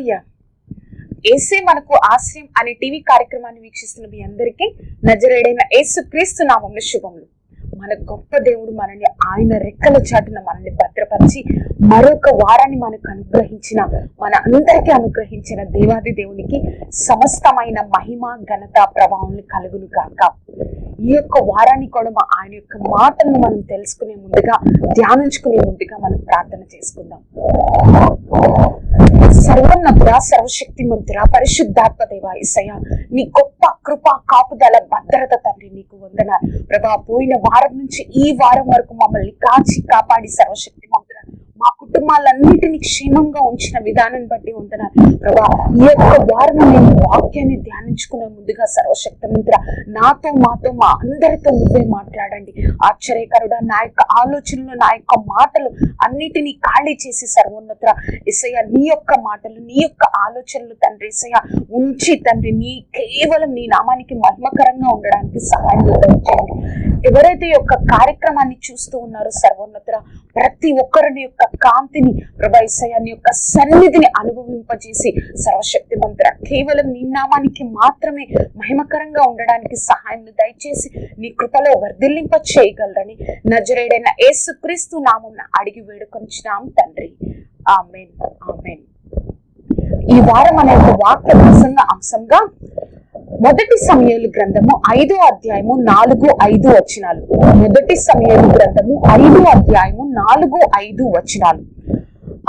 Hallelujah ఏసే మనకు ఆశ్రయం అనే టీవీ కార్యక్రమాన్ని వీక్షిస్తున్న మీ అందరికీ నజరేడైన ఏసు క్రీస్తు నామంలో శుభములు. మన గొప్ప దేవుడు మనల్ని ఆయన రెక్కల చాటున మనల్ని భద్రపరిచి మరొక వారాన్ని మనకు అనుగ్రహించిన మన అందరికీ అనుగ్రహించిన దేవాది దేవునికి సమస్తమైన మహిమ ఘనత ప్రభావం కలుగును కాక ఈ యొక్క వారాన్ని కూడా మా ఆయన యొక్క మాటలను మనం తెలుసుకునే ముందుగా ధ్యానించుకునే ముందుగా మనం ప్రార్థన చేసుకుందాం. సర్వోన్నతుడ సర్వశక్తి మంతుడ పరిశుద్ధాత్మ దేవ ఇసయ నీ గొప్ప కృప కాపుదల భద్రత తండ్రి నీకు వందన ప్రభా పోయిన వారం నుంచి ఈ వారం వరకు మమ్మల్ని కాచి కాపాడి సర్వశక్తి మంతుడ మా కుటుంబాలన్నిటినీ క్షేమంగా ఉంచిన విధానం బట్టి ఉంటున్నారు. ప్రభా ఈ యొక్క వారం నేను వాక్యాన్ని ధ్యానించుకునే ముందుగా సర్వశక్తి మంత్ర నాతో మాతో మా అందరితో నువ్వే మాట్లాడండి. ఆశ్చర్యకరుడ నా యొక్క ఆలోచనలు నా యొక్క మాటలు అన్నిటినీ ఖాళీ చేసి సర్వోన్నత ఇసయ నీ యొక్క మాటలు నీ యొక్క ఆలోచనలు తండ్రి ఇసయ ఉంచి తండ్రి నీ కేవలం నీ నామానికి మర్మకరంగా ఉండడానికి సహాయం చేయండి. ఎవరైతే యొక్క కార్యక్రమాన్ని చూస్తూ ఉన్నారో సర్వోన్నత ప్రతి ఒక్కరిని యొక్క కాంతిని ప్రభా ఇసయ యొక్క సన్నిధిని అనుభవింపజేసి సర్వశక్తి మంత్ర కేవలం నీ నామానికి మాత్రమే మహిమకరంగా ఉండడానికి సహాయం దయచేసి నీ కృపలో వర్ధిల్లింప చేయగలరని నజరేడైన యేసుక్రీస్తు నామం అడిగి వేడుకొంచున్నాం తండ్రి. ఆమెన్. ఆమెన్. ఈ వారం అనే ఒక వాక్య ప్రసంగ అంశంగా మొదటి సమయాలు గ్రంథము ఐదో అధ్యాయము నాలుగు ఐదు వచనాలు. మొదటి సమయాలు గ్రంథము ఐదో అధ్యాయము నాలుగు ఐదు వచనాలు.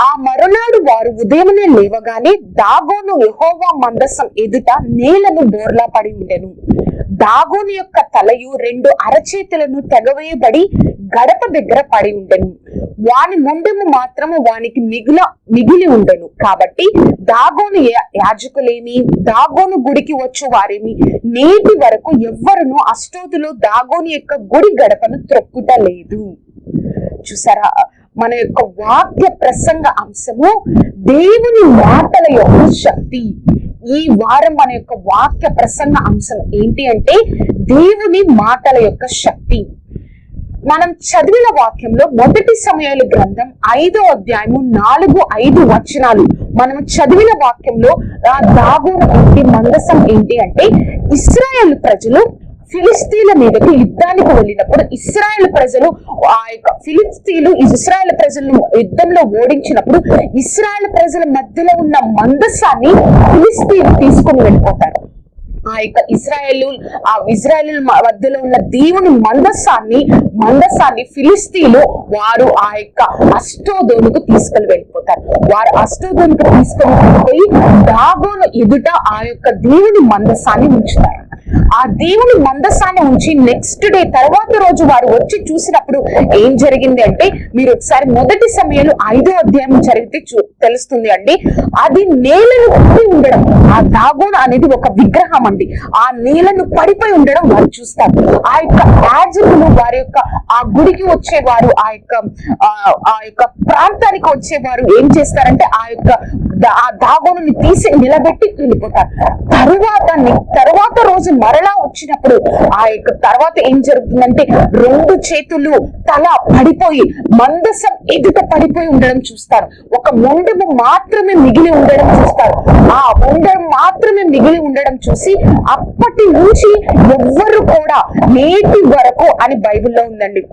ఆ మరునాడు వారు ఉదయమునే లేవగానే దాగోను యహోవా మందసం ఎదుట నేలను బోర్లా పడి ఉండెను. దాగోను యొక్క తలయు రెండు అరచేతులను తెగవేయబడి గడప దగ్గర పడి ఉండెను. వాని ముండెము మాత్రము వానికి మిగుల మిగిలి ఉండెను. కాబట్టి దాగోను యా- యాజకులేమి దాగోను గుడికి వచ్చు వారేమి నేటి వరకు ఎవ్వరును అష్టోతులు దాగోను యొక్క గుడి గడపను త్రొక్కుట లేదు. చూసారా? మన యొక్క వాక్య ప్రసంగ అంశము దేవుని మాటల యొక్క శక్తి. ఈ వారం మన యొక్క వాక్య ప్రసంగ అంశం ఏంటి అంటే దేవుని మాటల యొక్క శక్తి. మనం చదివిన వాక్యంలో మొదటి సమయాల గ్రంథం ఐదో అధ్యాయము నాలుగు ఐదు వచనాలు. మనం చదివిన వాక్యంలో ఆ దాగోను మందసం ఏంటి అంటే ఇస్రాయేల్ ప్రజలు ఫిలిస్తీన్ల మీదకి యుద్ధానికి వెళ్ళినప్పుడు ఇస్రాయల్ ప్రజలు ఆ యొక్క ఫిలిస్తీన్లు ఇస్రాయల్ ప్రజలను యుద్ధంలో ఓడించినప్పుడు ఇస్రాయల్ ప్రజల మధ్యలో ఉన్న మందసాన్ని ఫిలిస్తీన్ తీసుకొని వెళ్ళిపోతారు. ఆ యొక్క ఇజ్రాయేల్ ఆ ఇజ్రాయేల్ మధ్యలో ఉన్న దేవుని మందస్సాన్ని మందస్సాన్ని ఫిలిస్తీన్లు వారు ఆ యొక్క అష్టోదోనుకు తీసుకొని వెళ్ళిపోతారు. వారు అష్టోదోనుకు తీసుకొని వెళ్ళిపోయి దాగోను ఎదుట ఆ యొక్క దేవుని మందస్సాన్ని ఉంచుతారు. ఆ దేవుని మందస్సాన్ని ఉంచి నెక్స్ట్ డే తర్వాత రోజు వారు వచ్చి చూసినప్పుడు ఏం జరిగింది అంటే మీరు ఒకసారి మొదటి సమయంలో ఐదో అధ్యాయం జరిగితే చూ- తెలుస్తుంది అండి. అది నేలను ఉండడం ఆ దాగోన్ అనేది ఒక విగ్రహం ఉంది ఆ నేలను పడిపోయి ఉండడం వారు చూస్తారు. ఆ యొక్క యాజకులు వారి యొక్క ఆ గుడికి వచ్చేవారు ఆ యొక్క ఆ- యొక్క ప్రాంతానికి వచ్చేవారు ఏం చేస్తారంటే ఆ యొక్క ఆ దాగోనుని తీసి నిలబెట్టి వెళ్ళిపోతారు. తరువాత తర్వాత రోజు మరలా వచ్చినప్పుడు ఆ యొక్క తర్వాత ఏం జరుగుతుందంటే రెండు చేతులు తల పడిపోయి మందసం ఎదుట పడిపోయి ఉండడం చూస్తారు. ఒక ముండము మాత్రమే మిగిలి ఉండడం చూస్తారు. ఆ ముండము మాత్రమే మిగిలి ఉండడం చూసి అప్పటి నుంచి ఎవ్వరు కూడా నేటి వరకు అని బైబిల్లో ఉందండి.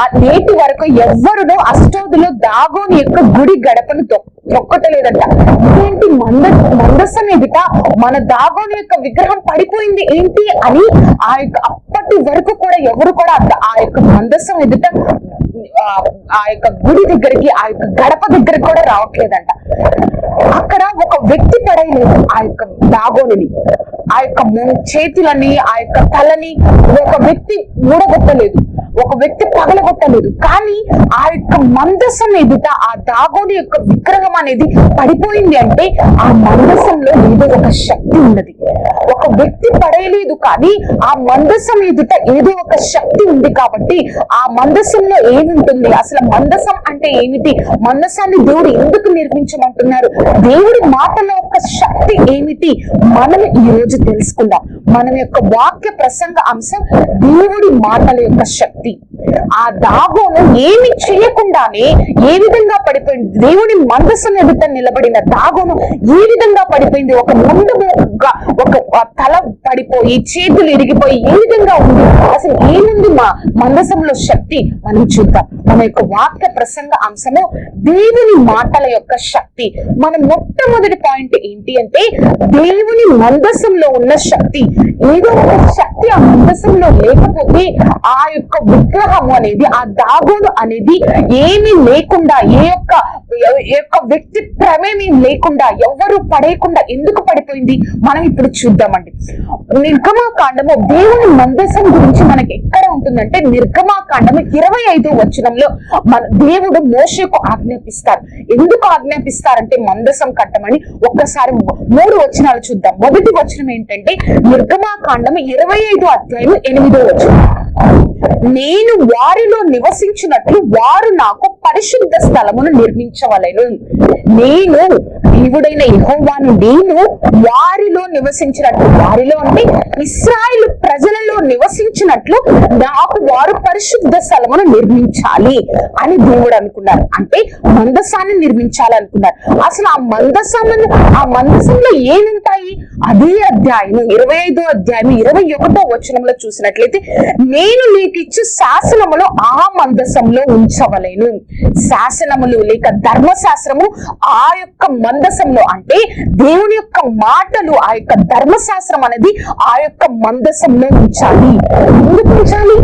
ఆ నేటి వరకు ఎవ్వరునో అష్టోదులో దాగోని యొక్క గుడి గడపను తొక్- తొక్కటలేదంట ఇదేంటి మంద మందసం ఎదుట మన దాగోని యొక్క విగ్రహం పడిపోయింది ఏంటి అని ఆ యొక్క అప్పటి వరకు కూడా ఎవరు కూడా ఆ యొక్క మందస్సం ఎదుట ఆ, యొక్క గుడి దగ్గరికి ఆ యొక్క గడప దగ్గరికి కూడా రావట్లేదంట. అక్కడ ఒక వ్యక్తి పడేయలేదు ఆ యొక్క దాగోని ఆ యొక్క చేతులని ఆ యొక్క తలని ఒక వ్యక్తి మూడగొట్టలేదు ఒక వ్యక్తి పగలగొట్టలేదు. కానీ ఆ యొక్క మందస్సం ఎదుట ఆ దాగోని యొక్క విగ్రహం అనేది పడిపోయింది అంటే ఆ మందసంలో ఏదో ఒక శక్తి ఉన్నది. ఒక వ్యక్తి పడేయలేదు కానీ ఆ మందసం ఎదుట ఏదో ఒక శక్తి ఉంది కాబట్టి ఆ మందసంలో ఏముంటుంది? అసలు మందసం అంటే ఏమిటి? మందసాన్ని దేవుడు ఎందుకు నిర్మించమంటున్నారు? దేవుడి మాటలో యొక్క శక్తి ఏమిటి? మనం ఈ రోజు తెలుసుకుందాం. మనం యొక్క వాక్య ప్రసంగ అంశం దేవుడి మాటల యొక్క శక్తి. ఆ దాగోను ఏమి చేయకుండానే ఏ విధంగా పడిపోయింది? దేవుడి మందసం ఎదుట నిలబడిన దాగోను ఏ విధంగా పడిపోయింది. ఒక ముందుగా ఒక తల పడిపోయి చేతులు ఇరిగిపోయి ఏ విధంగా ఉంది. అసలు ఏముంది మా మందసంలో శక్తి? మనం చూద్దాం. మన యొక్క వాక్య ప్రసంగ అంశము దేవుని మాటల యొక్క శక్తి. మన మొట్టమొదటి పాయింట్ ఏంటి అంటే దేవుని మందసంలో ఉన్న శక్తి. ఏదో ఒక శక్తి ఆ మందసంలో లేకపోతే ఆ యొక్క విగ్రహము అనేది ఆ దాగోను అనేది ఏమీ లేకుండా ఏ యొక్క యొక్క వ్యక్తి ప్రమేయం లేకుండా ఎవ్వరు పడేయకుండా ఎందుకు పడిపోయింది? మనం ఇప్పుడు చూద్దామండి. నిర్గమాకాండము దేవుని మందసం గురించి మనకి ఎక్కడ ఉంటుందంటే నిర్గమాకాండము ఇరవై ఐదో వచనంలో మన దేవుడు మోషకు ఆజ్ఞాపిస్తారు. ఎందుకు ఆజ్ఞాపిస్తారంటే మందసం కట్టమని ఒక్కసారి మూడు వచనాలు చూద్దాం. మొదటి వచనం ఏంటంటే నిర్గమాకాండము ఇరవై ఐదో అధ్యాయం ఎనిమిదో వచనం. నేను వారిలో నివసించినట్లు వారు నాకు పరిశుద్ధ స్థలమును నిర్మించవలెను. నేను దేవుడైన యహోవాను నేను వారిలో నివసించినట్లు వారిలో అంటే ఇస్రాయిల్ ప్రజలలో నివసించినట్లు నాకు వారు పరిశుద్ధ స్థలమును నిర్మించాలి అని దేవుడు అనుకున్నారు. అంటే మందసాన్ని నిర్మించాలనుకున్నారు. అసలు ఆ మందసాన్ని ఆ మందసంలో ఏముంటాయి? అదే అధ్యాయం ఇరవై ఐదో అధ్యాయం ఇరవై ఒకటో వచనంలో చూసినట్లయితే నేను నీకిచ్చు శాసనములు ఆ మందసంలో ఉంచవలేను. శాసనములు లేక ధర్మశాస్త్రము ఆ యొక్క మందసంలో అంటే దేవుని యొక్క మాటలు ఆ యొక్క ధర్మశాస్త్రం అనేది ఆ యొక్క మందసంలో ఉంచాలి. ఎందుకు ఉంచాలి?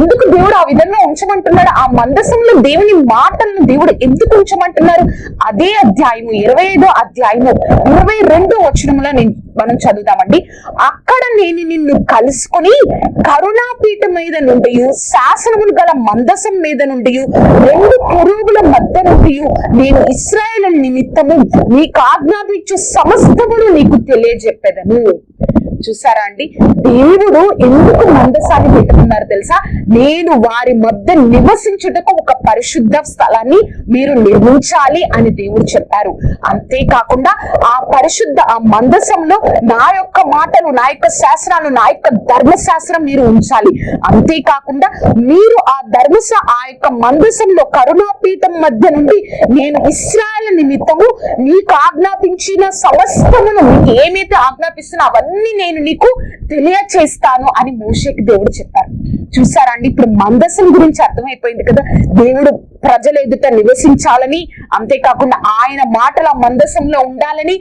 ఎందుకు దేవుడు ఆ విధంగా ఉంచమంటున్నాడు? ఆ మందసంలో దేవుని మాటలను దేవుడు ఎందుకు ఉంచమంటున్నారు? అదే అధ్యాయము ఇరవై ఐదో అధ్యాయము ఇరవై రెండో వచనంలో నేను మనం చదువుతామండి. అక్కడ నేను నిన్ను కలుసుకొని కరుణాపీఠం మీద నుండి శాసనములు గల మందసం మీద నుండి రెండు పురుగుల మధ్య నుండి నేను ఇస్రాయేల్ నిమిత్తము నీకు ఆజ్ఞాపించు సమస్తమును నీకు తెలియజెప్పేదను. చూసారా అండి? దేవుడు ఎందుకు మందసాన్ని పెట్టుకున్నారు తెలుసా? నేను వారి మధ్య నివసించుటకు ఒక పరిశుద్ధ స్థలాన్ని మీరు నిర్మించాలి అని దేవుడు చెప్పారు. అంతేకాకుండా ఆ పరిశుద్ధ ఆ మందసంలో నా యొక్క మాటలు నా యొక్క శాస్త్రాలు నా యొక్క ధర్మశాస్త్రం మీరు ఉంచాలి. అంతేకాకుండా మీరు ఆ ధర్మశ ఆ యొక్క మందసంలో కరుణాపీఠం మధ్య నుండి నేను ఇస్రాయల్ నిమిత్తము నీకు ఆజ్ఞాపించిన సమస్తమును నీకు ఏమైతే ఆజ్ఞాపిస్తున్నా అవన్నీ నేను నీకు తెలియచేస్తాను అని మోషకి దేవుడు చెప్పారు. చూసారా అండి ఇప్పుడు మందసం గురించి అర్థమైపోయింది కదా. దేవుడు ప్రజల ఎదుట నివసించాలని అంతేకాకుండా ఆయన మాటల మందసంలో ఉండాలని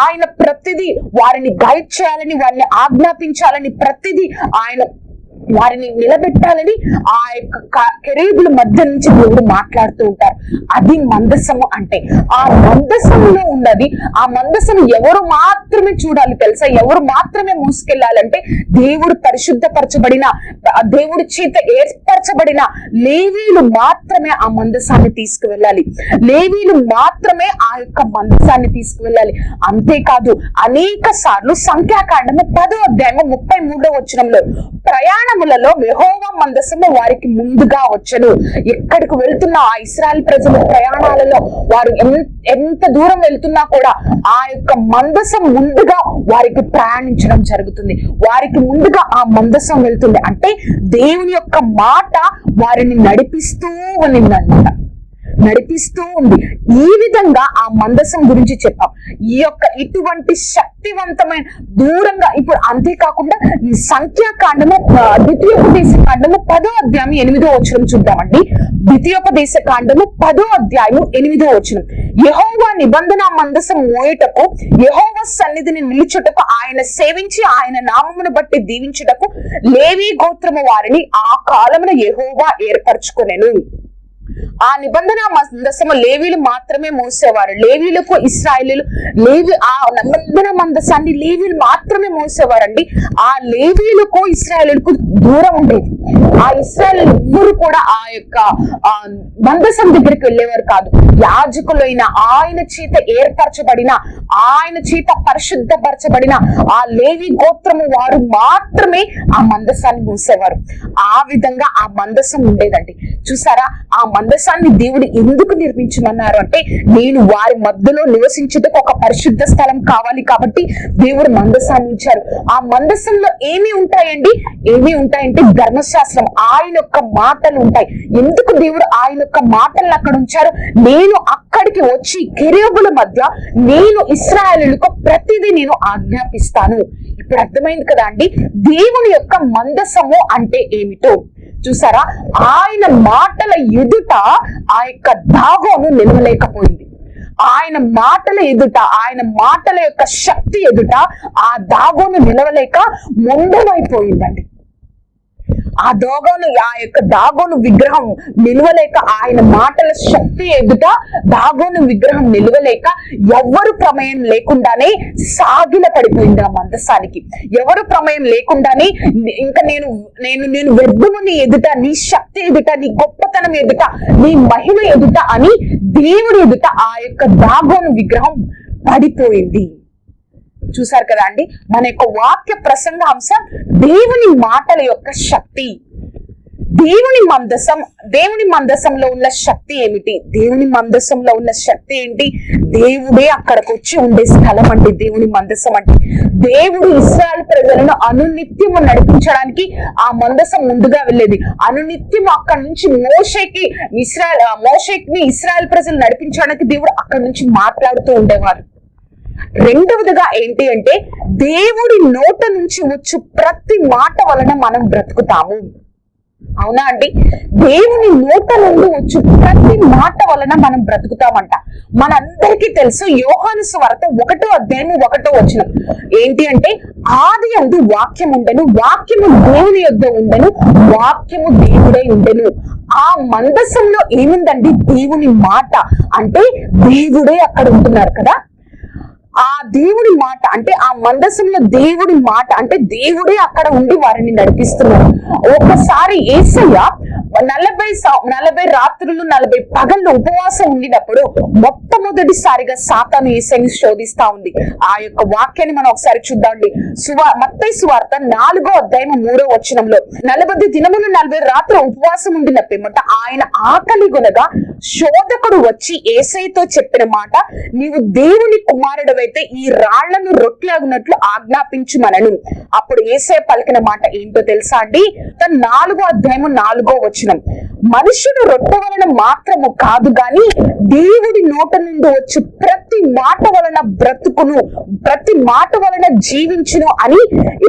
ఆయన ప్రతిదీ వారిని గైడ్ చేయాలని వారిని ఆజ్ఞాపించాలని ప్రతిదీ ఆయన వారిని నిలబెట్టాలని ఆ యొక్క కెరీబుల మధ్య నుంచి దేవుడు మాట్లాడుతూ ఉంటారు. అది మందసము అంటే ఆ మందసంలో ఉన్నది ఆ మందసము ఎవరు మాత్రమే చూడాలి తెలుసా? ఎవరు మాత్రమే మోసుకెళ్ళాలంటే దేవుడు పరిశుద్ధపరచబడిన దేవుడి చేత ఏర్పరచబడిన లేవీలు మాత్రమే ఆ మందసాన్ని తీసుకువెళ్ళాలి. లేవీలు మాత్రమే ఆ యొక్క మందసాన్ని తీసుకువెళ్ళాలి. అంతేకాదు అనేక సార్లు సంఖ్యాకాండము పదో అధ్యాయము ముప్పై మూడో వచనంలో ప్రయాణములలో యెహోవా మందసము వారికి ముందుగా వచ్చను. ఎక్కడికి వెళ్తున్న ఆ ఇస్రాయల్ ప్రజల ప్రయాణాలలో వారు ఎంత దూరం వెళ్తున్నా కూడా ఆ యొక్క మందసం ముందుగా వారికి ప్రయాణించడం జరుగుతుంది. వారికి ముందుగా ఆ మందసం వెళ్తుంది. అంటే దేవుని యొక్క మాట వారిని నడిపిస్తూ ఉన్నిందన్నమాట నడిపిస్తూ ఉంది. ఈ విధంగా ఆ మందసం గురించి చెప్పాం. ఈ యొక్క ఇటువంటి శక్తివంతమైన దూరంగా ఇప్పుడు అంతేకాకుండా ఈ సంఖ్యాకాండము ద్వితీయోపదేశ కాండము పదో అధ్యాయం ఎనిమిదో వచనం చూద్దామండి. ద్వితీయోపదేశ కాండము పదో అధ్యాయము ఎనిమిదో వచనం. యహోవా నిబంధన మందసం మోయటకు యెహోవా సన్నిధిని నిలుచుటకు ఆయన సేవించి ఆయన నామమును బట్టి దీవించుటకు లేవి గోత్రము వారిని ఆ కాలమున యహోవా ఏర్పరచుకొనెను. ఆ నిబంధన మందసము లేవీలు మాత్రమే మోసేవారు. లేవీలకు ఇస్రాయలీలు లేవి ఆ నిబంధన మందసాన్ని లేవీలు మాత్రమే మోసేవారండి. ఆ లేవీలకు ఇస్రాయలీలకు దూరం ఉండేది. ఆ ఇస్రాయల్ ఎవ్వరు కూడా ఆ యొక్క మందసం దగ్గరికి వెళ్ళేవారు కాదు. యాజకులైన ఆయన చేత ఏర్పరచబడిన ఆయన చేత పరిశుద్ధపరచబడిన ఆ లేవి గోత్రము వారు మాత్రమే ఆ మందసాన్ని మూసేవారు. ఆ విధంగా ఆ మందసం ఉండేదండి. చూసారా? ఆ మందసాన్ని దేవుడు ఎందుకు నిర్మించమన్నారు అంటే నేను వారి మధ్యలో నివసించుటకు ఒక పరిశుద్ధ స్థలం కావాలి కాబట్టి దేవుడు మందసాన్ని ఉంచారు ఆ మందసంలో ఏమి ఉంటాయండి? ఏమి ఉంటాయంటే ధర్మశాస్త్రం ఆయన యొక్క మాటలు ఉంటాయి. ఎందుకు దేవుడు ఆయన యొక్క మాటలను అక్కడ ఉంచారు? నేను అక్కడికి వచ్చి కెరేబుల మధ్య నేను ఇస్రాయలులకు ప్రతిదీ నేను ఆజ్ఞాపిస్తాను. ఇప్పుడు అర్థమైంది కదా అండి? దేవుని యొక్క మందసము అంటే ఏమిటో? చూసారా? ఆయన మాటల ఎదుట ఆ యొక్క దాగోను నిలవలేకపోయింది. ఆయన మాటల ఎదుట ఆయన మాటల యొక్క శక్తి ఎదుట ఆ దాగోను నిలవలేక మొండమైపోయిందండి. ఆ దోగోను ఆ యొక్క దాగోను విగ్రహం నిలవలేక ఆయన మాటల శక్తి ఎదుట దాగోను విగ్రహం నిలవలేక ఎవరు ప్రమేయం లేకుండానే సాగిల పడిపోయింది ఆ మందసానికి. ఎవరు ప్రమేయం లేకుండానే ఇంకా నేను నేను నేను వెబ్బును నీ ఎదుట నీ శక్తి ఎదుట నీ గొప్పతనం ఎదుట నీ మహిమ ఎదుట అని దేవుడి ఎదుట ఆ యొక్క దాగోను విగ్రహం పడిపోయింది. చూసారు కదా అండి? మన యొక్క వాక్య ప్రసంగ అంశం దేవుని మాటల యొక్క శక్తి. దేవుని మందసం దేవుని మందసంలో ఉన్న శక్తి ఏమిటి? దేవుని మందసంలో ఉన్న శక్తి ఏంటి? దేవుడే అక్కడికి వచ్చి ఉండే స్థలం అండి దేవుని మందసం అంటే దేవుడు ఇస్రాయల్ ప్రజలను అనునిత్యము నడిపించడానికి ఆ మందసం ముందుగా వెళ్ళేది. అనునిత్యం అక్కడి నుంచి మోషేకి ఇస్రాయల్ మోషేకి ఇస్రాయల్ ప్రజలు నడిపించడానికి దేవుడు అక్కడి నుంచి మాట్లాడుతూ ఉండేవారు. రెండవదిగా ఏంటి అంటే దేవుడి నోట నుంచి వచ్చు ప్రతి మాట వలన మనం బ్రతుకుతాము. అవునా అండి? దేవుని నోట నుండి వచ్చు ప్రతి మాట వలన మనం బ్రతుకుతామంట. మనందరికీ తెలుసు యోహాను స్వార్త ఒకటో అధ్యాయము ఒకటో వచ్చిన ఏంటి అంటే ఆది అందు వాక్యం ఉండను వాక్యము దేవుని యొద్ద ఉండను వాక్యము దేవుడై ఉండను. ఆ మందసంలో ఏముందండి? దేవుని మాట. అంటే దేవుడే అక్కడ ఉంటున్నారు కదా? ఆ దేవుడి మాట అంటే ఆ మందసంలో దేవుడి మాట అంటే దేవుడే అక్కడ ఉండి వారిని నడిపిస్తున్నారు. ఒకసారి ఏసయ్య నలభై నలభై రాత్రులు నలభై పగళ్ళు ఉపవాసం ఉండినప్పుడు మొట్టమొదటిసారిగా సాతాను ఏసైని శోధిస్తా ఉంది. ఆ యొక్క వాక్యాన్ని మనం ఒకసారి చూద్దామండి. సువా మత్తై సువార్త నాలుగో అధ్యాయం మూడో వచనంలో నలభై దినములు నలభై రాత్రి ఉపవాసం ఉండిన పిమ్మట ఆయన ఆకలి గునగా శోధకుడు వచ్చి ఏసైతో చెప్పిన మాట నీవు దేవుని కుమారుడు అయితే ఈ రాళ్ళను రొట్టెలగునట్లు ఆజ్ఞాపించుమనను. అప్పుడు ఏసై పలికిన మాట ఏంటో తెలుసా అండి? తన నాలుగో అధ్యాయము నాలుగో వచనం. మనుషుడు రొట్టె వలన మాత్రము కాదు గాని దేవుడి నోట నుండి వచ్చి ప్రతి మాట వలన బ్రతుకును ప్రతి మాట వలన జీవించును అని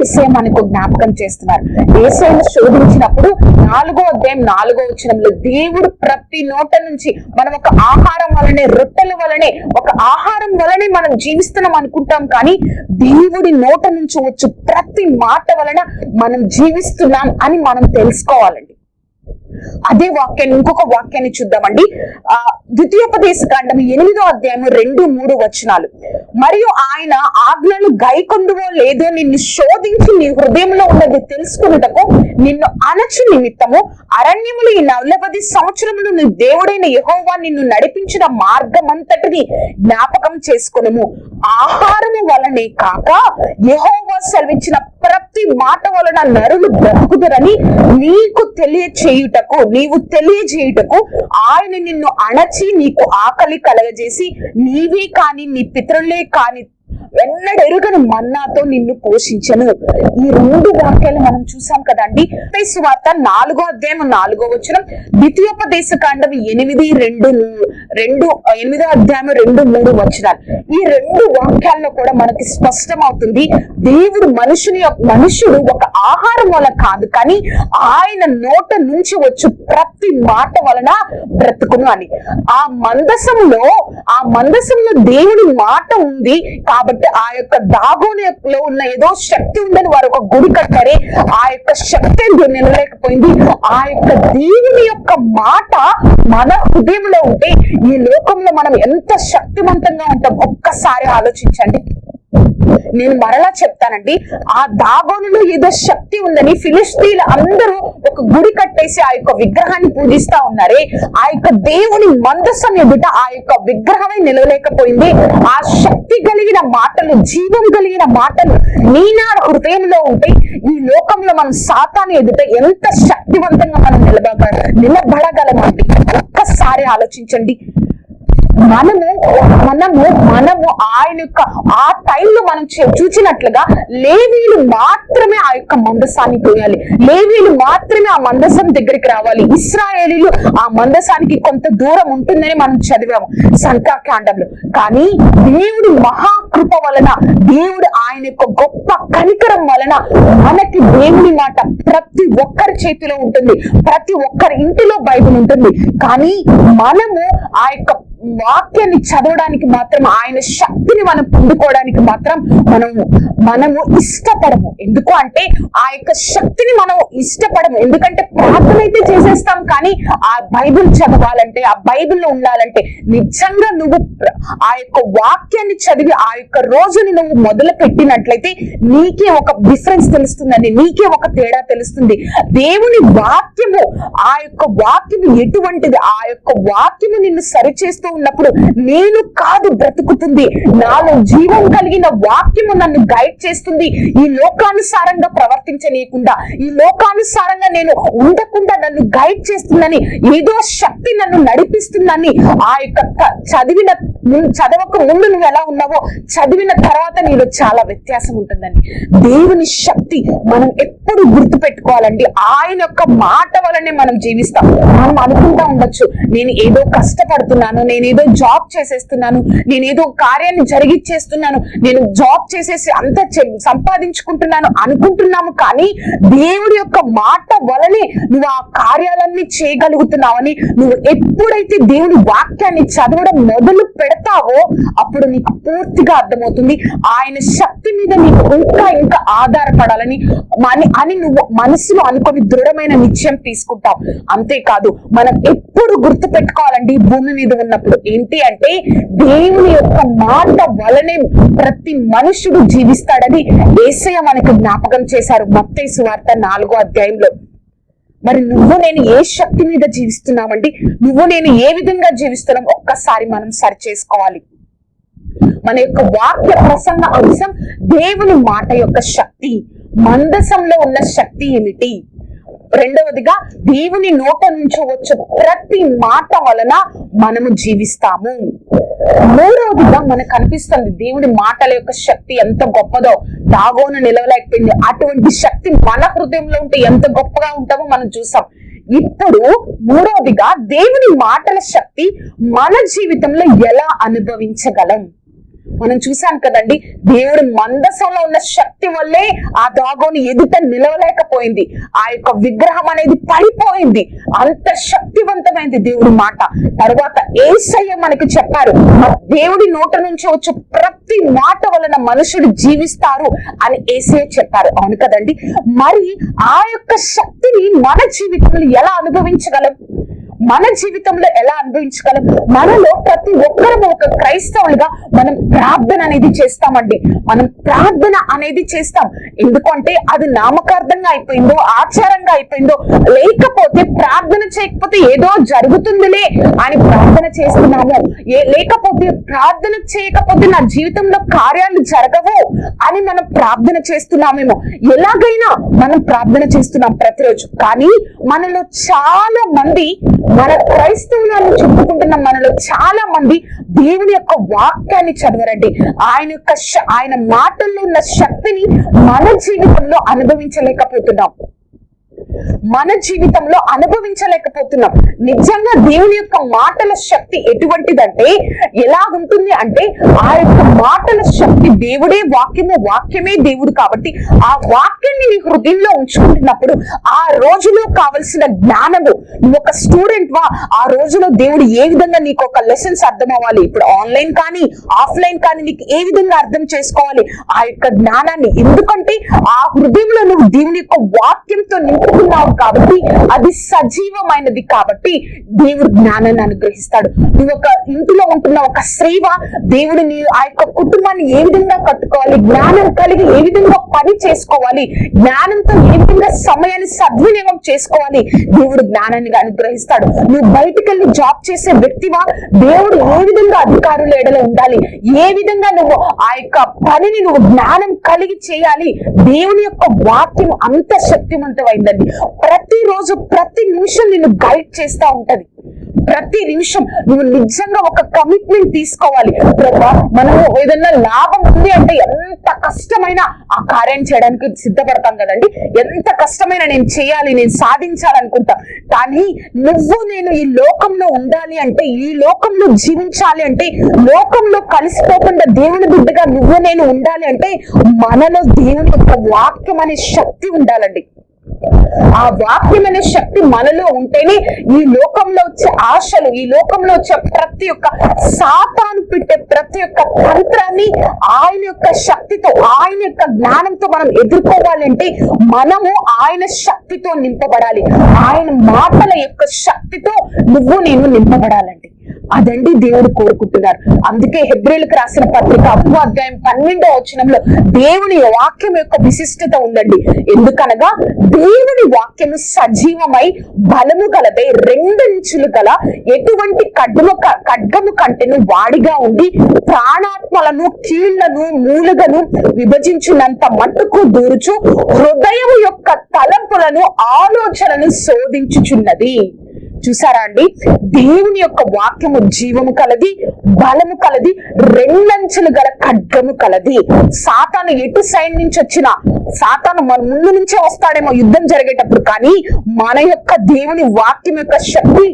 ఏసే మనకు జ్ఞాపకం చేస్తున్నారు. ఏసైను శోధించినప్పుడు నాలుగో అధ్యాయం నాలుగో వచ్చినంలో దేవుడు ప్రతి నోట నుంచి మనం ఒక ఆహారం వలనే రొట్టెల వలనే ఒక ఆహారం వలనే మనం జీవిస్తున్నాం అనుకుంటాం కానీ దేవుడి నోట నుంచి వచ్చు ప్రతి మాట వలన మనం జీవిస్తున్నాం అని మనం తెలుసుకోవాలండి. అదే వాక్యాన్ని ఇంకొక వాక్యాన్ని చూద్దామండి. ఆ ద్వితీయోపదేశ కాండం ఎనిమిదో అధ్యాయం రెండు మూడు వచనాలు. మరియు ఆయన ఆజ్ఞలు గైకొందువో లేదో నిన్ను శోధించి నీ హృదయంలో ఉన్నది తెలుసుకున్నటకు నిన్ను అనచు నిమిత్తము అరణ్యములు ఈ నలభై సంవత్సరములు నీ దేవుడైన యహోవా నిన్ను నడిపించిన మార్గమంతటిని జ్ఞాపకం చేసుకునము. ఆహారము వలనే కాక యహోవా సెలవిచ్చిన ప్రతి మాట వలన నరులు బ్రతుకుదరని నీకు తెలియచేయుట తెలియచేయుటకు నీవు తెలియజేయుటకు ఆయన నిన్ను అణచి నీకు ఆకలి కలగజేసి నీవే కాని నీ పితరులే కాని వెన్నడెరుగని మన్నాతో నిన్ను పోషించను. ఈ రెండు వాక్యాలు మనం చూసాం కదండి. వార్త నాలుగో అధ్యాయం నాలుగో వచనం. ద్వితీయోపదేశ కాండం ఎనిమిది రెండు రెండు ఎనిమిదో అధ్యాయం రెండు మూడు వచనాలు. ఈ రెండు వాక్యాల్లో కూడా మనకి స్పష్టం అవుతుంది దేవుడు మనుషుని మనుషుడు ఒక ఆహారం వల్ల కాదు కానీ ఆయన నోట నుంచి వచ్చు ప్రతి మాట వలన బ్రతుకును అని. ఆ మందసంలో ఆ మందసంలో దేవుడి మాట ఉంది కాబట్టి ఆ యొక్క దాగోనిలో ఉన్న ఏదో శక్తి ఉందని వారు ఒక గుడి కట్టారే ఆ యొక్క శక్తి నిలలేకపోయింది ఆ యొక్క దేవుని యొక్క మాట మన హృదయంలో ఉంటే ఈ లోకంలో మనం ఎంత శక్తివంతంగా ఉంటాం ఒక్కసారి ఆలోచించండి. నేను మరలా చెప్తానండి ఆ దాగోనులో ఏదో శక్తి ఉందని ఫిలిస్తీన్లు అందరూ ఒక గుడి కట్టేసి ఆ యొక్క విగ్రహాన్ని పూజిస్తా ఉన్నారే ఆ యొక్క దేవుని మందస్సం ఎదుట ఆ యొక్క విగ్రహమే నిలవలేకపోయింది. ఆ శక్తి కలిగిన మాటలు జీవం కలిగిన మాటలు నీనా హృదయంలో ఉంటే ఈ లోకంలో మనం సాతాను ఎదుట ఎంత శక్తివంతంగా మనం నిలబడ నిలబడగలమండి? ఒక్కసారి ఆలోచించండి. మనము మనము మనము ఆయన యొక్క ఆ టైంలో మనం చూచినట్లుగా లేవీలు మాత్రమే ఆ యొక్క మందసాన్ని పోయాలి. లేవీలు మాత్రమే ఆ మందసం దగ్గరికి రావాలి. ఇస్రాయేలీలు ఆ మందసానికి కొంత దూరం ఉంటుందని మనం చదివాము సంఖ్యాకాండంలో. కానీ దేవుడి మహాకృప వలన దేవుడు ఆయన యొక్క గొప్ప కనికరం వలన మనకి దేవుడి మాట ప్రతి ఒక్కరి చేతిలో ఉంటుంది. ప్రతి ఒక్కరి ఇంటిలో బైబిల్ ఉంటుంది. కానీ మనము ఆ యొక్క వాక్యాన్ని చదవడానికి మాత్రం ఆయన శక్తిని మనం పొందుకోవడానికి మాత్రం మనము మనము ఇష్టపడము. ఎందుకు అంటే ఆ యొక్క శక్తిని మనం ఇష్టపడము. ఎందుకంటే ప్రార్థన అయితే చేసేస్తాం కానీ ఆ బైబిల్ చదవాలంటే ఆ బైబిల్లో ఉండాలంటే నిజంగా నువ్వు ఆ యొక్క వాక్యాన్ని చదివి ఆ యొక్క రోజుని నువ్వు మొదలు పెట్టినట్లయితే నీకే ఒక డిఫరెన్స్ తెలుస్తుందండి. నీకే ఒక తేడా తెలుస్తుంది. దేవుని వాక్యము ఆ యొక్క వాక్యము ఎటువంటిది? ఆ యొక్క వాక్యము నిన్ను సరిచేస్తూ ఉన్నప్పుడు నేను కాదు బ్రతుకుతుంది. నాలో జీవం కలిగిన వాక్యము నన్ను గైడ్ చేస్తుంది. ఈ లోకానుసారంగా ప్రవర్తించనీయకుండా ఈ లోకానుసారంగా నేను ఉండకుండా నన్ను గైడ్ చేస్తుందని ఏదో శక్తి నన్ను నడిపిస్తుందని ఆ యొక్క చదివిన చదవక ముందు నువ్వు ఎలా ఉన్నావో చదివిన తర్వాత నీలో చాలా వ్యత్యాసం ఉంటుందండి దేవుని శక్తి మనం ఎప్పుడు గుర్తు పెట్టుకోవాలండి ఆయన యొక్క మాట వలనే మనం జీవిస్తాం. మనం అనుకుంటా ఉండొచ్చు నేను ఏదో కష్టపడుతున్నాను నేను ఏదో జాబ్ చేసేస్తున్నాను నేనేదో కార్యాన్ని జరిగిచ్చేస్తున్నాను నేను జాబ్ చేసేసి అంత చె- సంపాదించుకుంటున్నాను అనుకుంటున్నాము కానీ దేవుడి యొక్క మాట వలనే నువ్వు ఆ కార్యాలన్నీ చేయగలుగుతున్నావని నువ్వు ఎప్పుడైతే దేవుని వాక్యాన్ని చదవడం మొదలు పెడతావో అప్పుడు నీకు పూర్తిగా అర్థమవుతుంది. ఆయన శక్తి మీద నీకు ఇంకా ఇంకా ఆధారపడాలని అని అని నువ్వు మనసులో అనుకొని దృఢమైన నిశ్చయం తీసుకుంటావు. అంతేకాదు మనం ఎప్పుడు గుర్తు పెట్టుకోవాలండి భూమి మీద ఉన్నప్పుడు. ఏంటి అంటే దేవుని యొక్క మాట వలనే ప్రతి మనుషుడు జీవిస్తాడని ఏసయ్య మనకు జ్ఞాపకం చేశారు. మత్తయి వార్త నాలుగో అధ్యాయంలో. మరి నువ్వు నేను ఏ శక్తి మీద జీవిస్తున్నామండి నువ్వు నేను ఏ విధంగా జీవిస్తున్నాం? ఒక్కసారి మనం సరి చేసుకోవాలి మన యొక్క వాక్య ప్రసంగ అంశం దేవుని మాట యొక్క శక్తి మందసంలో ఉన్న శక్తి ఏమిటి? రెండవదిగా దేవుని నోట నుంచి వచ్చే ప్రతి మాట వలన మనము జీవిస్తాము. మూడవదిగా మనకు అనిపిస్తుంది దేవుని మాటల యొక్క శక్తి ఎంత గొప్పదో. దాగోను నిలవలేకపోయింది. అటువంటి శక్తి మన హృదయంలో ఉంటే ఎంత గొప్పగా ఉంటామో మనం చూసాం. ఇప్పుడు మూడవదిగా దేవుని మాటల శక్తి మన జీవితంలో ఎలా అనుభవించగలం? మనం చూసాం కదండి దేవుడి మందసంలో ఉన్న శక్తి వల్లే ఆ దాగోని ఎదుట నిలవలేకపోయింది. ఆ యొక్క విగ్రహం అనేది పడిపోయింది. అంత శక్తివంతమైంది దేవుడి మాట. తర్వాత ఏసయ్య మనకు చెప్పారు దేవుడి నోట నుంచి వచ్చే ప్రతి మాట వలన మనుషుడు జీవిస్తారు అని ఏసయ్య చెప్పారు. అవును కదండి. మరి ఆ యొక్క శక్తిని మన జీవితంలో ఎలా అనుభవించగలం? మన జీవితంలో ఎలా అనుభవించగలం? మనలో ప్రతి ఒక్కరం ఒక క్రైస్తవులుగా మనం ప్రార్థన అనేది చేస్తామండి. మనం ప్రార్థన అనేది చేస్తాం. ఎందుకంటే అది నామకార్థంగా అయిపోయిందో ఆచారంగా అయిపోయిందో లేకపోతే ప్రార్థన చేయకపోతే ఏదో జరుగుతుందిలే అని ప్రార్థన చేస్తున్నాము. ఏ లేకపోతే ప్రార్థన చేయకపోతే నా జీవితంలో కార్యాలు జరగవు అని మనం ప్రార్థన చేస్తున్నామేమో. ఎలాగైనా మనం ప్రార్థన చేస్తున్నాం ప్రతిరోజు. కానీ మనలో చాలా మంది మన క్రైస్తవులను చెప్పుకుంటున్న మనలో చాలా మంది దేవుని యొక్క వాక్యాన్ని చదవరండి. ఆయన యొక్క ఆయన మాటల్లో ఉన్న శక్తిని మన జీవితంలో అనుభవించలేకపోతున్నాం. మన జీవితంలో అనుభవించలేకపోతున్నాం. నిజంగా దేవుని యొక్క మాటల శక్తి ఎటువంటిదంటే ఎలా ఉంటుంది అంటే ఆ యొక్క మాటల శక్తి దేవుడే వాక్యము వాక్యమే దేవుడు కాబట్టి ఆ వాక్యాన్ని నీ హృదయంలో ఉంచుకుంటున్నప్పుడు ఆ రోజులో కావలసిన జ్ఞానము. నువ్వు ఒక స్టూడెంట్ వా ఆ రోజులో దేవుడు ఏ విధంగా నీకు ఒక లెసన్స్ అర్థం అవ్వాలి ఇప్పుడు ఆన్లైన్ కానీ ఆఫ్లైన్ కానీ నీకు ఏ విధంగా అర్థం చేసుకోవాలి? ఆ యొక్క జ్ఞానాన్ని. ఎందుకంటే ఆ హృదయంలో నువ్వు దేవుని యొక్క వాక్యంతో నింపుకున్నావు కాబట్టి అది సజీవమైనది కాబట్టి దేవుడు జ్ఞానాన్ని అనుగ్రహిస్తాడు. నువ్వు ఒక ఇంటిలో ఉంటున్న ఒక స్త్రీవా దేవుడు నీ ఆ యొక్క కుటుంబాన్ని ఏ విధంగా కట్టుకోవాలి జ్ఞానం కలిగి ఏ విధంగా పని చేసుకోవాలి జ్ఞానంతో ఏ విధంగా సమయాన్ని సద్వినియోగం చేసుకోవాలి దేవుడు జ్ఞానాన్ని అనుగ్రహిస్తాడు. నువ్వు బయటికి వెళ్ళి జాబ్ చేసే వ్యక్తివా దేవుడు ఏ విధంగా అధికారులు ఎడలో ఉండాలి ఏ విధంగా నువ్వు ఆ యొక్క పనిని నువ్వు జ్ఞానం కలిగి చేయాలి దేవుని యొక్క వాక్యం అంత శక్తివంతమైందండి ప్రతిరోజు ప్రతి నిమిషం నిన్ను గైడ్ చేస్తా ఉంటది. ప్రతి నిమిషం నువ్వు నిజంగా ఒక కమిట్మెంట్ తీసుకోవాలి. ప్రభా మనము ఏదన్నా లాభం ఉంది అంటే ఎంత కష్టమైన ఆ కార్యం చేయడానికి సిద్ధపడతాం కదండి. ఎంత కష్టమైన నేను చేయాలి నేను సాధించాలనుకుంటా. కానీ నువ్వు నేను ఈ లోకంలో ఉండాలి అంటే ఈ లోకంలో జీవించాలి అంటే లోకంలో కలిసిపోకుండా దేవుని బిడ్డగా నువ్వు నేను ఉండాలి అంటే మనలో దేవుని యొక్క వాక్యం అనే శక్తి ఉండాలండి. ఆ వాక్యం అనే శక్తి మనలో ఉంటేనే ఈ లోకంలో వచ్చే ఆశలు ఈ లోకంలో వచ్చే ప్రతి ఒక్క సాతాను పెట్టే ప్రతి ఒక్క తంత్రాన్ని ఆయన యొక్క శక్తితో ఆయన యొక్క జ్ఞానంతో మనం ఎదుర్కోవాలంటే మనము ఆయన శక్తితో నింపబడాలి. ఆయన మాటల యొక్క శక్తితో నువ్వు నేను నింపబడాలండి అదండి దేవుడు కోరుకుంటున్నారు. అందుకే హెబ్రిల్కి రాసిన పత్రిక అప్పు అధ్యాయం పన్నెండో వచనంలో దేవుని వాక్యం యొక్క విశిష్టత ఉందండి. ఎందుకనగా దేవుని వాక్యము సజీవమై బలము గలదై రెండంచులు గల ఎటువంటి ఖడ్గము కడ్గము ఖడ్గము కంటెను వాడిగా ఉండి ప్రాణాత్మలను కీళ్ళను మూలుగను విభజించినంత మట్టుకు దూరుచు హృదయం యొక్క తలంపులను ఆలోచనను శోధించుచున్నది. చూసారా అండి? దేవుని యొక్క వాక్యము జీవము కలది బలము కలది రెండంచులు గల ఖడ్గము కలది. సాతాను ఎటు సైడ్ నుంచి వచ్చినా సాతాను మన ముందు నుంచే వస్తాడేమో యుద్ధం జరిగేటప్పుడు కానీ మన యొక్క దేవుని వాక్యం యొక్క శక్తి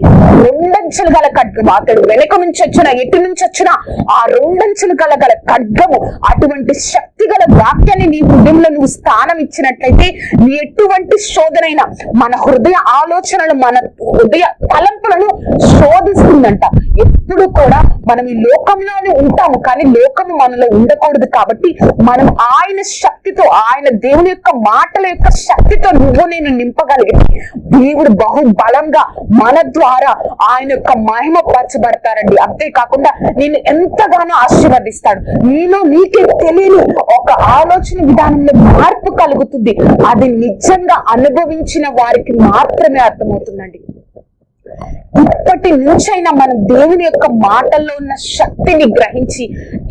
రెండంచులు గల ఖడ్గము అతడు వెనక నుంచి వచ్చిన ఎటు నుంచి వచ్చినా ఆ రెండంచులు గల గల ఖడ్గము అటువంటి శక్తి గల వాక్యాన్ని నీ హృదయంలో నువ్వు స్థానం ఇచ్చినట్లయితే నీ ఎటువంటి శోధనైనా మన హృదయ ఆలోచనలు మన హృదయ తలంపులను శోధిస్తుందంట. ఎప్పుడు కూడా మనం ఈ లోకంలోనే ఉంటాము కానీ లోకము మనలో ఉండకూడదు కాబట్టి మనం ఆయన శక్తితో ఆయన దేవుని యొక్క మాటల యొక్క శక్తితో నువ్వు నేను నింపగలిగితే దేవుడు బహుబలంగా మన ద్వారా ఆయన యొక్క మహిమ పరచబడతారండి అంతేకాకుండా నేను ఎంతగానో ఆశీర్వదిస్తాడు. నీలో నీకే తెలియని ఒక ఆలోచన విధానంలో మార్పు కలుగుతుంది. అది నిజంగా అనుభవించిన వారికి మాత్రమే అర్థమవుతుందండి. ఇప్పటి నుంచైనా మనం దేవుని యొక్క మాటల్లో ఉన్న శక్తిని గ్రహించి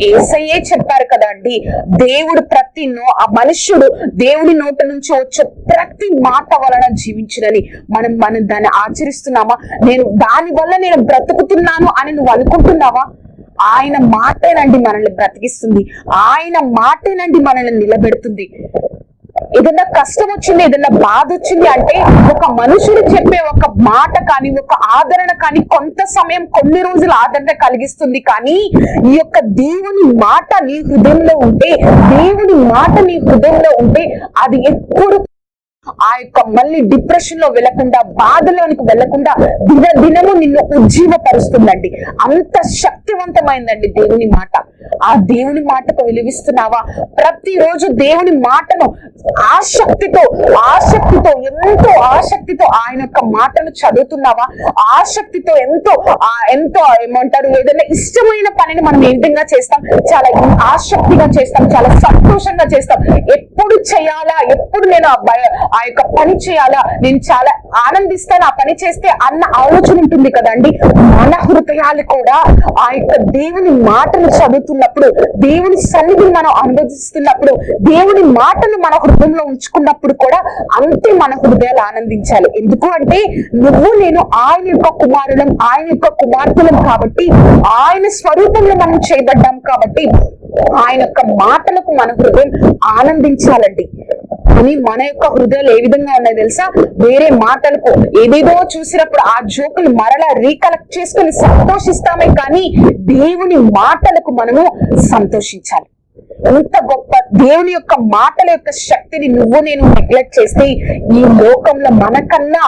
ఏసయ్యే చెప్పారు కదా అండి. దేవుడు ప్రతి నో ఆ మనుష్యుడు దేవుడి నోట నుంచి వచ్చే ప్రతి మాట వలన జీవించునని మనం మనం దాన్ని ఆచరిస్తున్నామా? నేను దాని వల్ల నేను బ్రతుకుతున్నాను అని నువ్వు అనుకుంటున్నావా? ఆయన మాటేనండి మనల్ని బ్రతికిస్తుంది. ఆయన మాటేనండి మనల్ని నిలబెడుతుంది. ఏదైనా కష్టం వచ్చింది ఏదైనా బాధ వచ్చింది అంటే ఒక మనుషుడు చెప్పే ఒక మాట కానీ ఒక ఆదరణ కానీ కొంత సమయం కొన్ని రోజులు ఆదరణ కలిగిస్తుంది కానీ ఈ యొక్క దేవుని మాట నీ హృదయంలో ఉంటే దేవుని మాట నీ హృదయంలో ఉంటే అది ఎప్పుడు ఆ యొక్క మళ్ళీ డిప్రెషన్లో వెళ్ళకుండా బాధలోనికి వెళ్ళకుండా దిన దినము నిన్ను ఉజ్జీవపరుస్తుందండి. అంత శక్తివంతమైందండి దేవుని మాట. ఆ దేవుని మాటకు విలువిస్తున్నావా? ప్రతిరోజు దేవుని మాటను ఆసక్తితో ఆసక్తితో ఎంతో ఆసక్తితో ఆయన యొక్క మాటను చదువుతున్నావా? ఆసక్తితో ఎంతో ఆ ఎంతో ఏమంటారు? ఏదైనా ఇష్టమైన పనిని మనం ఏ విధంగా చేస్తాం? చాలా ఆసక్తిగా చేస్తాం చాలా సంతోషంగా చేస్తాం. ఎప్పుడు చేయాలా? ఎప్పుడు నేను ఆ ఆ యొక్క పని చేయాలా? నేను చాలా ఆనందిస్తాను. ఆ పని చేస్తే అన్న ఆలోచన ఉంటుంది కదండి. మన హృదయాలు కూడా ఆ యొక్క దేవుని మాటను చదువుతున్నప్పుడు దేవుని సన్నిధిని మనం అనుభవిస్తున్నప్పుడు దేవుని మాటను మన హృదయంలో ఉంచుకున్నప్పుడు కూడా అంతే మన హృదయాలు ఆనందించాలి. ఎందుకు అంటే నువ్వు నేను ఆయన యొక్క కుమారులం ఆయన యొక్క కుమార్తెలం కాబట్టి ఆయన స్వరూపంలో మనం చేయబడ్డాం కాబట్టి ఆయన యొక్క మాటలకు మన హృదయం ఆనందించాలండి. కానీ మన యొక్క హృదయాలు ఏ విధంగా ఉన్నాయి తెలుసా? వేరే మాటలకు ఏదేదో చూసినప్పుడు ఆ జోకులు మరలా రీకలెక్ట్ చేసుకుని సంతోషిస్తామే కానీ దేవుని మాటలకు మనము సంతోషించాలి. ఎంత గొప్ప దేవుని యొక్క మాటల యొక్క శక్తిని నువ్వు నేను నెగ్లెక్ట్ చేస్తే ఈ లోకంలో మనకన్నా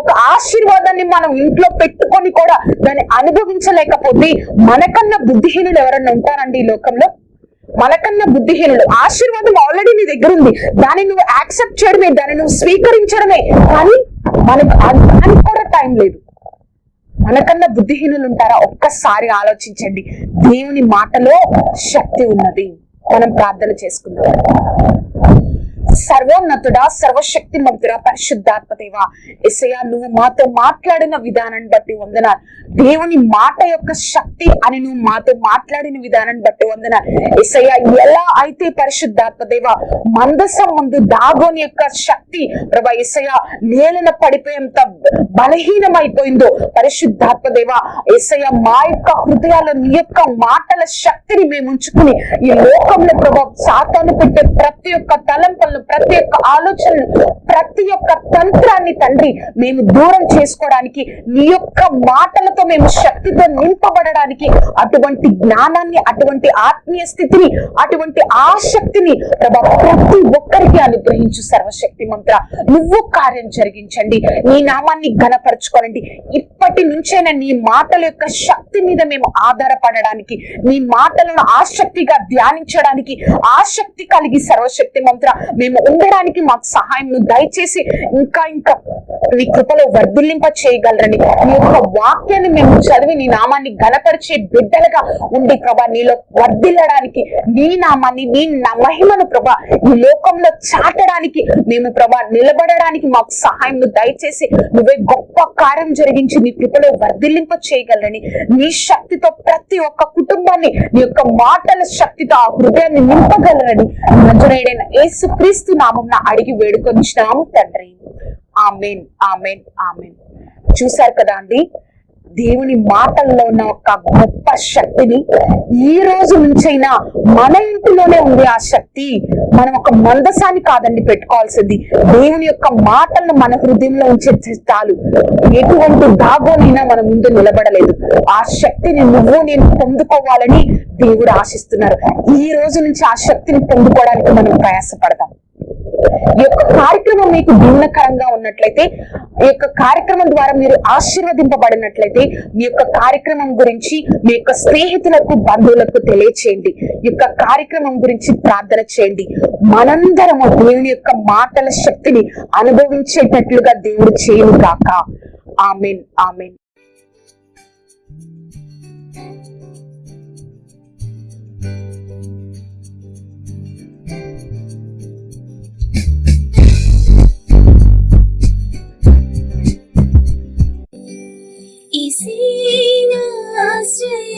ఒక ఆశీర్వాదాన్ని మనం ఇంట్లో పెట్టుకొని కూడా దాన్ని అనుభవించలేకపోతే మనకన్నా బుద్ధిహీనులు ఎవరన్నా ఉంటారండి ఈ లోకంలో? మనకన్నా బుద్ధిహీనుడు. ఆశీర్వాదం ఆల్రెడీ నీ దగ్గర ఉంది. దాన్ని నువ్వు యాక్సెప్ట్ చేయడమే దాన్ని నువ్వు స్వీకరించడమే. కానీ మనకు దానికి కూడా టైం లేదు. మనకన్నా బుద్ధిహీనులు ఉంటారా? ఒక్కసారి ఆలోచించండి. దేవుని మాటలో శక్తి ఉన్నది. మనం ప్రార్థన చేసుకుందాం. సర్వోన్నతుడా సర్వశక్తి మంతుడా పరిశుద్ధాత్మదేవ. ఎసయ నువ్వు మాతో మాట్లాడిన విధానాన్ని బట్టి వందనాలు. దేవుని మాట యొక్క శక్తి అని నువ్వు మాతో మాట్లాడిన విధానాన్ని బట్టి వందనాలు. ఎసయ ఎలా అయితే పరిశుద్ధాత్మదేవ మందసం ముందు దాగోని యొక్క శక్తి ప్రభా ఎసయ నేలన పడిపోయేంత బలహీనమైపోయిందో పరిశుద్ధాత్మదేవ ఎసయ మా యొక్క హృదయాల నీ యొక్క మాటల శక్తిని మేము ఉంచుకుని ఈ లోకంలో ప్రభా సాతాను పెట్టే ప్రతి ఒక్క తలంపలను ప్రతి ఒక్క ఆలోచన ప్రతి ఒక్క తంత్రాన్ని తండ్రి మేము దూరం చేసుకోవడానికి నీ యొక్క మాటలతో మేము శక్తితో నింపబడడానికి అటువంటి జ్ఞానాన్ని అటువంటి ఆత్మీయ స్థితిని అటువంటి ఆసక్తిని ప్రభా ప్రతి ఒక్కరికి అనుగ్రహించు సర్వశక్తి మంత్ర. నువ్వు కార్యం జరిగించండి. నీ నామాన్ని ఘనపరచుకోనండి. ఇప్పటి నుంచైనా నీ మాటల యొక్క శక్తి మీద మేము ఆధారపడడానికి నీ మాటలను ఆసక్తిగా ధ్యానించడానికి ఆసక్తి కలిగి సర్వశక్తి మంత్ర మేము మేము ఉండడానికి మాకు సహాయం దయచేసి ఇంకా ఇంకా నీ కృపలో వర్ధుల్లింప చేయగలరని నీ యొక్క వాక్యాన్ని మేము చదివి నీ నామాన్ని ఘనపరిచే బిడ్డలుగా ఉండి ప్రభా నీలో వర్ధిల్లడానికి నీ నామాన్ని నీ మహిమను ప్రభా ఈ లోకంలో చాటడానికి మేము ప్రభా నిలబడడానికి మాకు సహాయం దయచేసి నువ్వే గొప్ప కార్యం జరిగించి నీ కృపలో వర్ధిల్లింప చేయగలరని నీ శక్తితో ప్రతి ఒక్క కుటుంబాన్ని నీ యొక్క మాటల శక్తితో ఆ హృదయాన్ని నింపగలరని నజరేడైన యేసు క్రీస్తు నామం అడిగి వేడుకొనిచ్చినాము తండ్రి. Amen amen amen. చూశారు కదా అండి? దేవుని మాటల్లో ఉన్న ఒక గొప్ప శక్తిని ఈ రోజు నుంచైనా మన ఇంటిలోనే ఉంది ఆ శక్తి మనం ఒక మందసాన్ని కాదండి పెట్టుకోవాల్సింది. దేవుని యొక్క మాటలను మన హృదయంలో ఉంచే చాలు ఎటువంటి దాగోనైనా మన ముందు నిలబడలేదు. ఆ శక్తిని నువ్వు నేను పొందుకోవాలని దేవుడు ఆశిస్తున్నారు. ఈ రోజు నుంచి ఆ శక్తిని పొందుకోవడానికి మనం ప్రయాసపడదాం ఈ యొక్క కార్యక్రమం మీకు భిన్నకరంగా ఉన్నట్లయితే ఈ యొక్క కార్యక్రమం ద్వారా మీరు ఆశీర్వదింపబడినట్లయితే మీ యొక్క కార్యక్రమం గురించి మీ యొక్క స్నేహితులకు బంధువులకు తెలియచేయండి. ఈ యొక్క కార్యక్రమం గురించి ప్రార్థన చేయండి. మనందరము దేవుని యొక్క మాటల శక్తిని అనుభవించేటట్లుగా దేవుడు చేయను కాక ఆమెన్ ఆమెన్.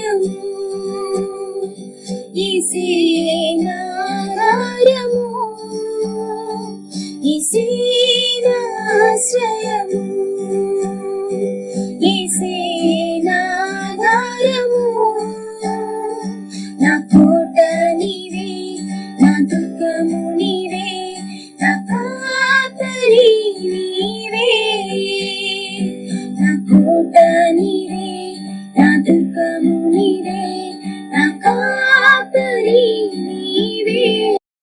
భారము ఇసియే నారము ఇసే నాశ్రయము